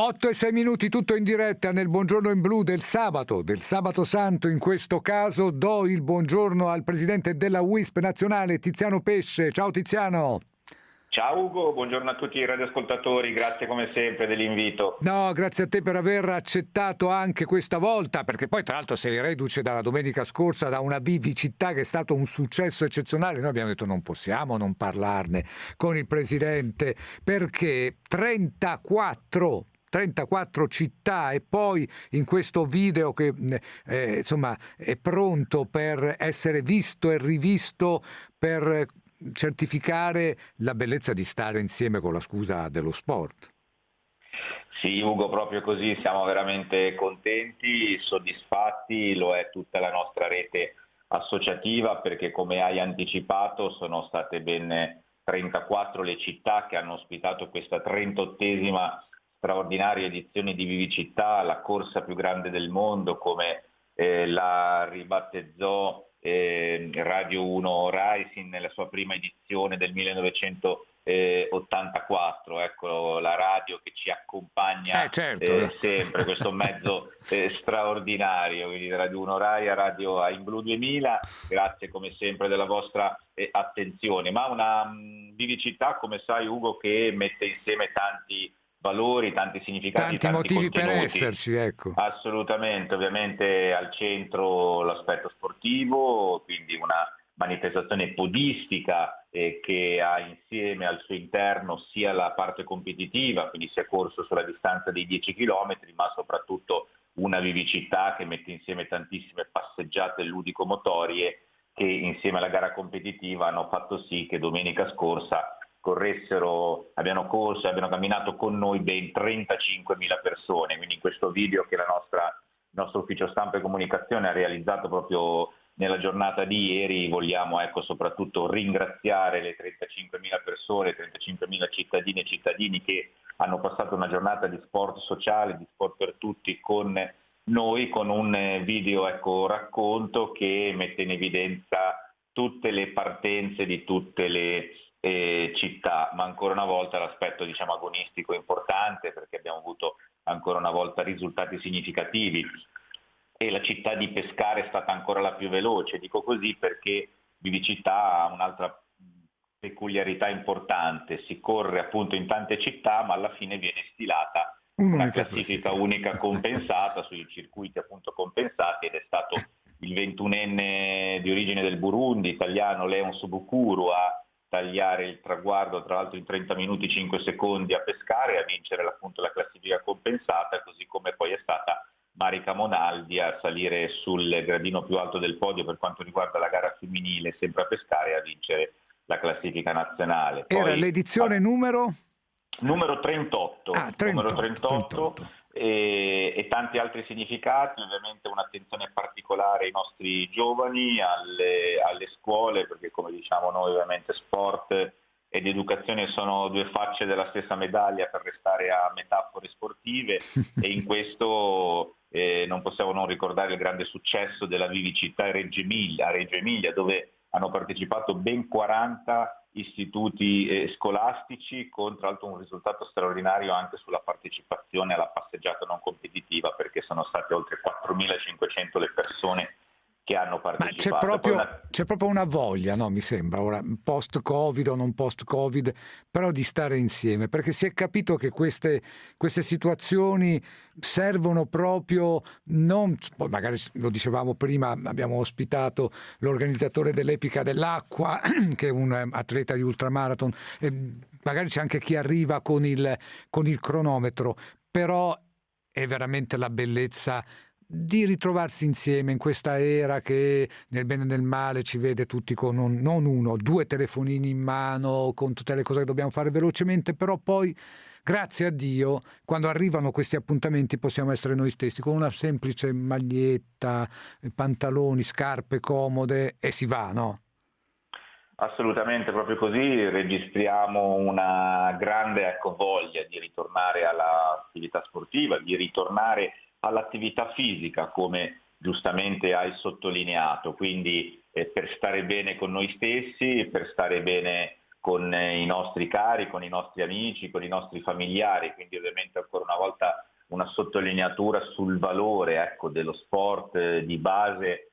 8 e 6 minuti, tutto in diretta nel Buongiorno in Blu del sabato, del sabato santo in questo caso. Do il buongiorno al presidente della WISP nazionale, Tiziano Pesce. Ciao Tiziano. Ciao Ugo, buongiorno a tutti i radioascoltatori, grazie come sempre dell'invito. No, grazie a te per aver accettato anche questa volta, perché poi tra l'altro sei reduce dalla domenica scorsa da una vivicità che è stato un successo eccezionale. Noi abbiamo detto non possiamo non parlarne con il presidente, perché 34 34 città e poi in questo video che eh, insomma è pronto per essere visto e rivisto per certificare la bellezza di stare insieme con la scusa dello sport. Sì, Ugo, proprio così, siamo veramente contenti, soddisfatti, lo è tutta la nostra rete associativa perché come hai anticipato sono state ben 34 le città che hanno ospitato questa 38esima straordinaria edizione di Vivicittà, la corsa più grande del mondo, come eh, la ribattezzò eh, Radio 1 Rising nella sua prima edizione del 1984, ecco la radio che ci accompagna eh, certo. eh, sempre, questo mezzo eh, straordinario, quindi Radio 1 Rai a Radio a In Blue 2000, grazie come sempre della vostra eh, attenzione, ma una mh, vivicità come sai Ugo che mette insieme tanti valori, tanti significati, tanti, tanti motivi contenuti. per esserci, ecco. Assolutamente, ovviamente al centro l'aspetto sportivo, quindi una manifestazione podistica eh, che ha insieme al suo interno sia la parte competitiva, quindi sia corso sulla distanza dei 10 km, ma soprattutto una vivicità che mette insieme tantissime passeggiate ludico-motorie che insieme alla gara competitiva hanno fatto sì che domenica scorsa corressero, abbiano corso e abbiano camminato con noi ben 35.000 persone, quindi in questo video che nostra, il nostro ufficio stampa e comunicazione ha realizzato proprio nella giornata di ieri vogliamo ecco, soprattutto ringraziare le 35.000 persone, 35.000 cittadine e cittadini che hanno passato una giornata di sport sociale, di sport per tutti con noi, con un video ecco, racconto che mette in evidenza tutte le partenze di tutte le eh, città, ma ancora una volta l'aspetto diciamo, agonistico è importante perché abbiamo avuto ancora una volta risultati significativi. E la città di Pescara è stata ancora la più veloce, dico così perché Vivicità ha un'altra peculiarità importante, si corre appunto in tante città ma alla fine viene stilata una classifica unica compensata sui circuiti appunto compensati ed è stato il 21enne di origine del Burundi, italiano Leon Subukuru a tagliare il traguardo tra l'altro in 30 minuti 5 secondi a pescare e a vincere appunto la classifica compensata, così come poi è stata Marica Monaldi a salire sul gradino più alto del podio per quanto riguarda la gara femminile, sempre a pescare e a vincere la classifica nazionale. Era poi, l'edizione a... numero? Numero 38. Ah, 38, numero 38, 38 e, e, tanti altri significati, ovviamente un'attenzione particolare ai nostri giovani, alle, alle, scuole, perché come diciamo noi ovviamente sport ed educazione sono due facce della stessa medaglia per restare a metafore sportive. E in questo eh, non possiamo non ricordare il grande successo della vivicità Reggio Emilia, Reggio Emilia dove hanno partecipato ben 40 istituti eh, scolastici con tra l'altro un risultato straordinario anche sulla partecipazione alla passeggiata non competitiva perché sono state oltre 4.500 le persone che hanno partecipato. Ma c'è proprio, una... c'è proprio una voglia, no, mi sembra, ora, post-Covid o non post-Covid, però di stare insieme, perché si è capito che queste, queste situazioni servono proprio, non, magari lo dicevamo prima, abbiamo ospitato l'organizzatore dell'Epica dell'Acqua, che è un atleta di ultramarathon, magari c'è anche chi arriva con il, con il cronometro, però è veramente la bellezza di ritrovarsi insieme in questa era che nel bene e nel male ci vede tutti con un, non uno, due telefonini in mano, con tutte le cose che dobbiamo fare velocemente, però poi grazie a Dio quando arrivano questi appuntamenti possiamo essere noi stessi con una semplice maglietta, pantaloni, scarpe comode e si va, no? Assolutamente, proprio così registriamo una grande ecco, voglia di ritornare all'attività sportiva, di ritornare all'attività fisica, come giustamente hai sottolineato, quindi eh, per stare bene con noi stessi, per stare bene con eh, i nostri cari, con i nostri amici, con i nostri familiari, quindi ovviamente ancora una volta una sottolineatura sul valore ecco, dello sport eh, di base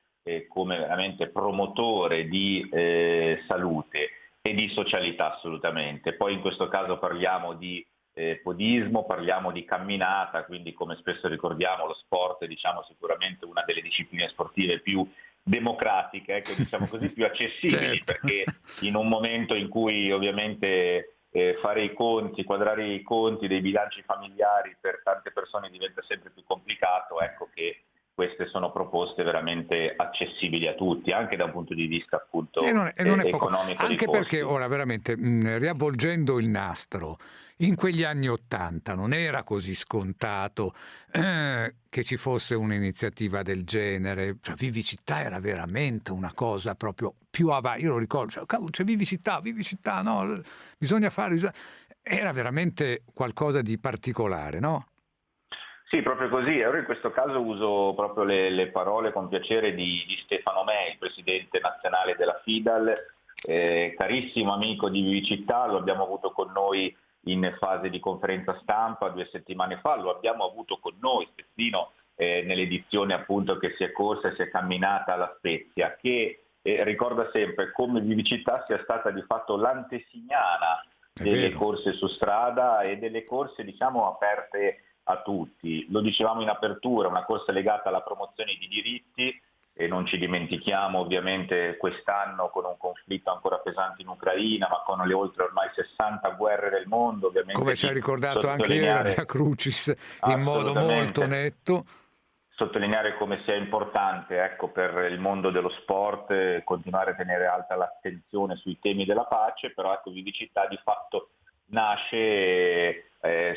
come veramente promotore di eh, salute e di socialità assolutamente. Poi in questo caso parliamo di eh, podismo, parliamo di camminata, quindi come spesso ricordiamo lo sport è diciamo, sicuramente una delle discipline sportive più democratiche, ecco, diciamo così, più accessibili, certo. perché in un momento in cui ovviamente eh, fare i conti, quadrare i conti dei bilanci familiari per tante persone diventa sempre più complicato, ecco che queste sono proposte veramente accessibili a tutti, anche da un punto di vista appunto e non è, e non è economico. Anche perché ora veramente mh, riavvolgendo il nastro, in quegli anni Ottanta non era così scontato eh, che ci fosse un'iniziativa del genere, cioè Vivicità era veramente una cosa proprio più avanti, io lo ricordo, cioè, c'è Vivicità, Vivicità, no, bisogna fare, era veramente qualcosa di particolare, no? Sì, proprio così. Ora in questo caso uso proprio le, le parole con piacere di, di, Stefano il presidente nazionale della FIDAL, eh, carissimo amico di Vivicità, lo abbiamo avuto con noi in fase di conferenza stampa due settimane fa, lo abbiamo avuto con noi spezzino eh, nell'edizione appunto che si è corsa e si è camminata alla Spezia, che eh, ricorda sempre come Vivicità sia stata di fatto l'antesignana delle corse su strada e delle corse diciamo aperte a tutti. Lo dicevamo in apertura, una corsa legata alla promozione di diritti, e non ci dimentichiamo ovviamente quest'anno con un conflitto ancora pesante in Ucraina, ma con le oltre ormai 60 guerre del mondo. Ovviamente Come ci ha ricordato anche ieri la Crucis in modo molto netto. Sottolineare come sia importante ecco, per il mondo dello sport eh, continuare a tenere alta l'attenzione sui temi della pace, però ecco, Vivicità di fatto nasce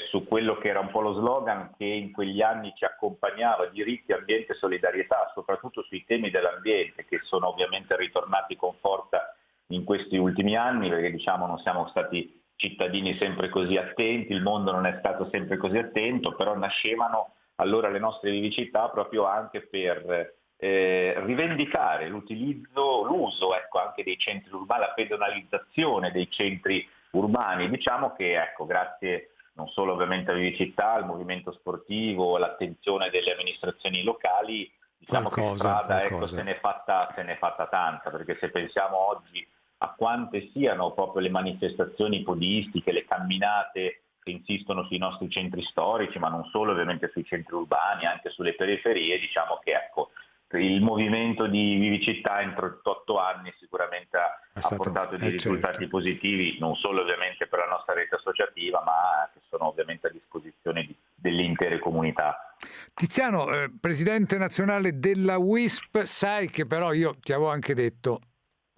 su quello che era un po' lo slogan che in quegli anni ci accompagnava, diritti, ambiente e solidarietà, soprattutto sui temi dell'ambiente che sono ovviamente ritornati con forza in questi ultimi anni perché diciamo non siamo stati cittadini sempre così attenti, il mondo non è stato sempre così attento, però nascevano allora le nostre vivicità proprio anche per eh, rivendicare l'utilizzo, l'uso ecco, anche dei centri urbani, la pedonalizzazione dei centri urbani. Diciamo che ecco, grazie non solo ovviamente a Vivicità, al movimento sportivo, all'attenzione delle amministrazioni locali, diciamo qualcosa, che strada ecco, se, n'è fatta, se n'è fatta tanta, perché se pensiamo oggi a quante siano proprio le manifestazioni podistiche, le camminate che insistono sui nostri centri storici, ma non solo ovviamente sui centri urbani, anche sulle periferie, diciamo che ecco, il movimento di Vivicità in 38 anni sicuramente ha, ha portato dei eh, risultati certo. positivi, non solo ovviamente per la nostra rete associativa, ma che sono ovviamente a disposizione di, delle intere comunità. Tiziano, eh, presidente nazionale della WISP, sai che però io ti avevo anche detto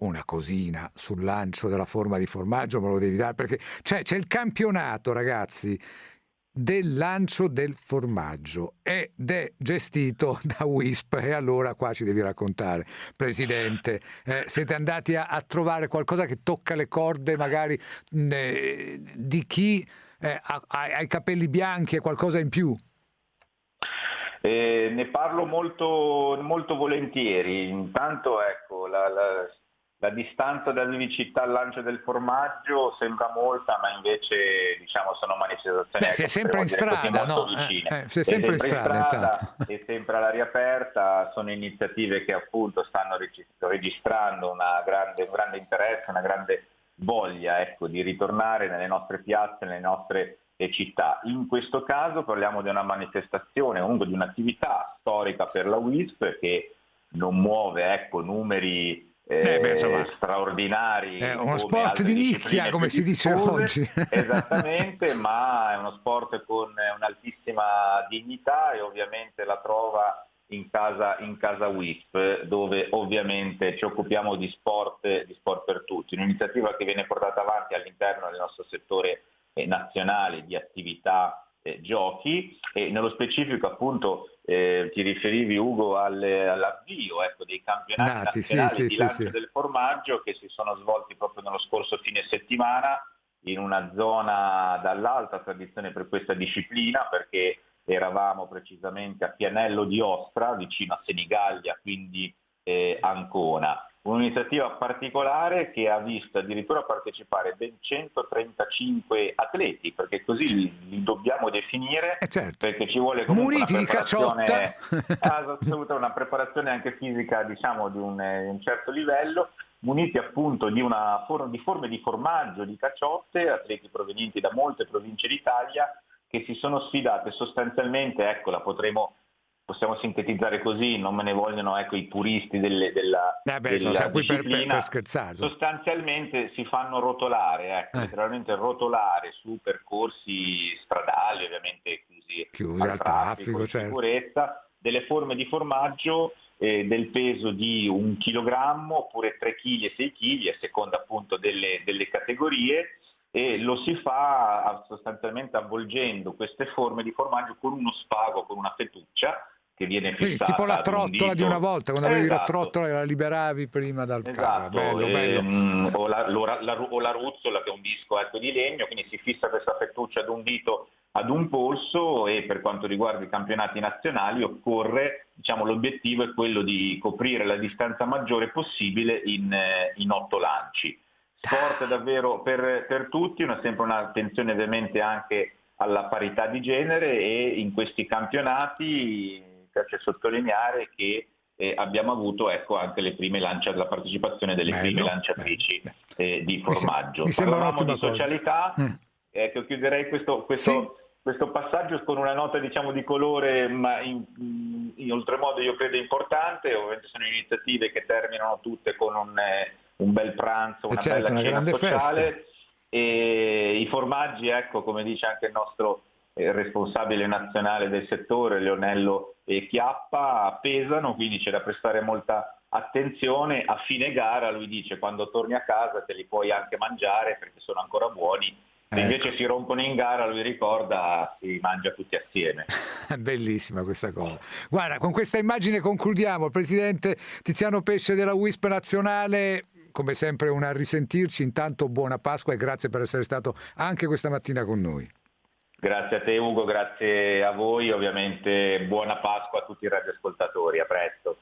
una cosina sul lancio della forma di formaggio, me lo devi dare, perché c'è il campionato, ragazzi del lancio del formaggio ed è gestito da WISP. E allora qua ci devi raccontare Presidente. Eh, siete andati a, a, trovare qualcosa che tocca le corde magari eh, di chi? Eh, ha, ha, i capelli bianchi e qualcosa in più? Eh, ne parlo molto, molto volentieri. Intanto ecco la, la la distanza da Vivicità al lancio del formaggio sembra molta, ma invece diciamo, sono manifestazioni... Beh, sei sempre in strada, no? Eh, eh, sei sempre, sempre in strada, strada e sempre all'aria aperta, sono iniziative che appunto stanno registrando grande, un grande interesse, una grande voglia ecco, di ritornare nelle nostre piazze, nelle nostre eh, città. In questo caso parliamo di una manifestazione, comunque di un'attività storica per la WISP che non muove ecco, numeri eh, beh, insomma, straordinari. È uno sport di nicchia, come si dice oggi. Esattamente, ma è uno sport con un'altissima dignità e ovviamente la trova in casa, in casa WISP, dove ovviamente ci occupiamo di sport, di sport per tutti. Un'iniziativa che viene portata avanti all'interno del nostro settore eh, nazionale di attività eh, giochi e nello specifico appunto eh, ti riferivi Ugo al, all'avvio ecco, dei campionati Nati, nazionali sì, di lancio sì. del formaggio che si sono svolti proprio nello scorso fine settimana in una zona dall'alta tradizione per questa disciplina perché eravamo precisamente a Pianello di Ostra vicino a Senigallia quindi eh, Ancona un'iniziativa particolare che ha visto addirittura partecipare ben 135 atleti, perché così li dobbiamo definire, eh certo. perché ci vuole comunque Muniti una preparazione, assoluta, una preparazione anche fisica diciamo di un, un certo livello, muniti appunto di, una, di forme di formaggio, di caciotte, atleti provenienti da molte province d'Italia che si sono sfidate sostanzialmente, ecco la potremo possiamo sintetizzare così, non me ne vogliono ecco, i puristi delle, della, eh beh, della qui per, per, per scherzare. Sostanzialmente si fanno rotolare, ecco, eh. letteralmente rotolare su percorsi stradali, ovviamente chiusi, chiusi al, traffico, traffico certo. sicurezza, delle forme di formaggio eh, del peso di un chilogrammo oppure 3 kg e 6 kg a seconda appunto delle, delle categorie e lo si fa sostanzialmente avvolgendo queste forme di formaggio con uno spago, con una fettuccia che viene fissata. tipo la trottola un di una volta, quando avevi la esatto. trottola e la liberavi prima dal esatto. carro. Bello, ehm, bello. O, la, la, o, la, ruzzola che è un disco ecco, di legno, quindi si fissa questa fettuccia ad un dito ad un polso e per quanto riguarda i campionati nazionali occorre, diciamo, l'obiettivo è quello di coprire la distanza maggiore possibile in, eh, in otto lanci sport davvero per, per tutti, una, sempre un'attenzione ovviamente anche alla parità di genere e in questi campionati piace sottolineare che eh, abbiamo avuto ecco, anche le prime lancia, la partecipazione delle bello, prime lanciatrici eh, di formaggio. Mi, sembra Parlavamo di socialità, mm. ecco, chiuderei questo, questo, sì. questo, passaggio con una nota diciamo, di colore, ma in, in oltremodo io credo importante, ovviamente sono iniziative che terminano tutte con un... Eh, un bel pranzo, una certo, bella una cena sociale festa. e i formaggi, ecco, come dice anche il nostro eh, responsabile nazionale del settore, Leonello e Chiappa, pesano, quindi c'è da prestare molta attenzione. A fine gara lui dice quando torni a casa te li puoi anche mangiare perché sono ancora buoni se ecco. invece si rompono in gara, lui ricorda, si mangia tutti assieme. Bellissima questa cosa. Guarda, con questa immagine concludiamo. Il presidente Tiziano Pesce della WISP nazionale, come sempre un risentirci. Intanto buona Pasqua e grazie per essere stato anche questa mattina con noi. Grazie a te Ugo, grazie a voi, ovviamente buona Pasqua a tutti i radioascoltatori, a presto.